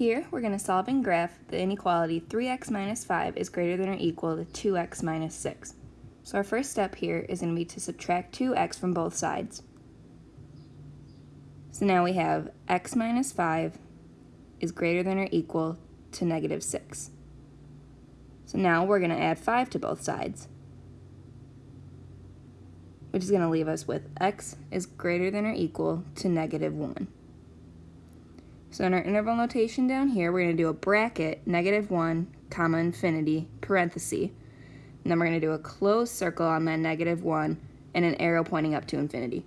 Here, we're going to solve and graph the inequality 3x minus 5 is greater than or equal to 2x minus 6. So our first step here is going to be to subtract 2x from both sides. So now we have x minus 5 is greater than or equal to negative 6. So now we're going to add 5 to both sides, which is going to leave us with x is greater than or equal to negative 1. So in our interval notation down here, we're going to do a bracket, negative 1, comma, infinity, parenthesis. And then we're going to do a closed circle on that negative 1 and an arrow pointing up to infinity.